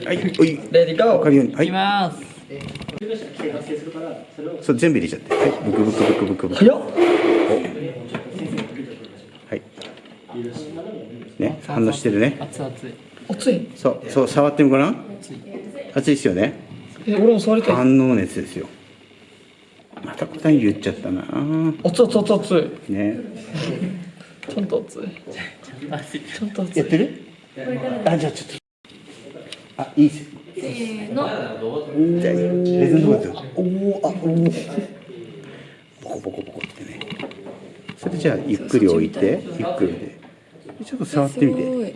はい、おい、レディーゴーわかるように、はい。いき、ます。そう全部入れちゃって、はい、ブクブクブクブクブク。早っはい。ね、反応してるね。熱々。熱い。そう、そう、触ってみごらん。熱い。熱いですよね。え俺も触りたい。反応熱ですよ。また答え言っちゃったな。熱い熱い熱い。ね。ちゃんと熱い。ちゃんと熱い。やってる？あ、じゃあ、ちょっと。あ、いいっす。せーの。じゃあ、レズンドですよ。おお、あ、おお。ボコボコボコってね。それじゃあ、ゆっくり置いて、ゆっくりで。ちょっと触ってみて。は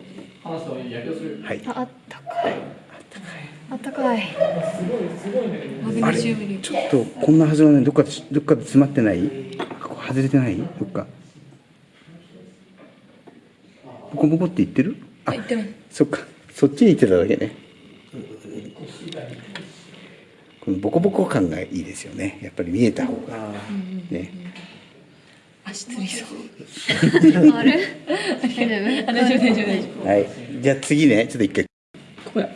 い。あ、あったかい。あったかい。マグネシウムに。ちょっとこんなはずがないどっかでどっかで詰まってない？ここ外れてない？どっかボコボコって言ってるあ。そっかそっちに行ってただけねこのボコボコ感がいいですよね。やっぱり見えた方が。ね。足つりそう。あれ？大丈夫？大丈夫？大丈夫？はい。じゃあ次ね。ちょっと一回。これ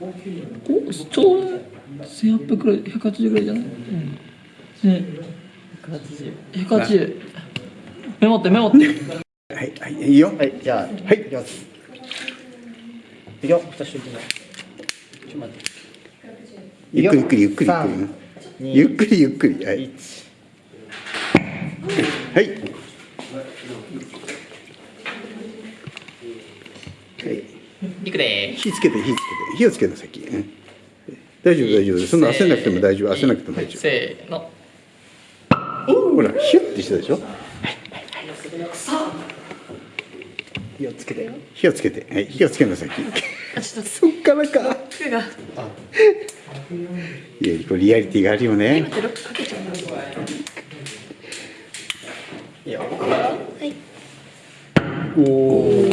おちょうど1800くらい180ぐらいじゃない？うん。ね。180 180メモってメモって。はい。はい。いいよ。はい、じゃあ、はい。いきます。いくよ。ちょっと待って。ゆっくりゆっくりゆっくりゆっくりゆっくりゆっくりはい一。はい。はい。いくで火つけて火つけて火をつけた先。うん大丈夫大丈夫。そんな焦らなくても大丈夫。焦らなくても大丈せーの夫。ほらヒュッてしたでしょ？火をつけて。火をつけて。はい火をつけな先。あ、ちょっとそっからか。いやこれリアリティがあるよね。いいよ。はい。おお。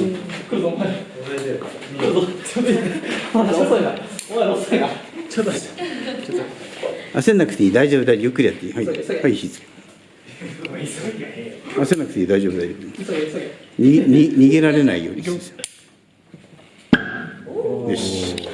来るぞお前来るぞちょっとなお前遅いなちょっと焦んなくていい大丈夫大丈夫ゆっくりやっていい。はいはい火つけ。焦んなくていい大丈夫大丈夫。逃げに逃げられないように。よし。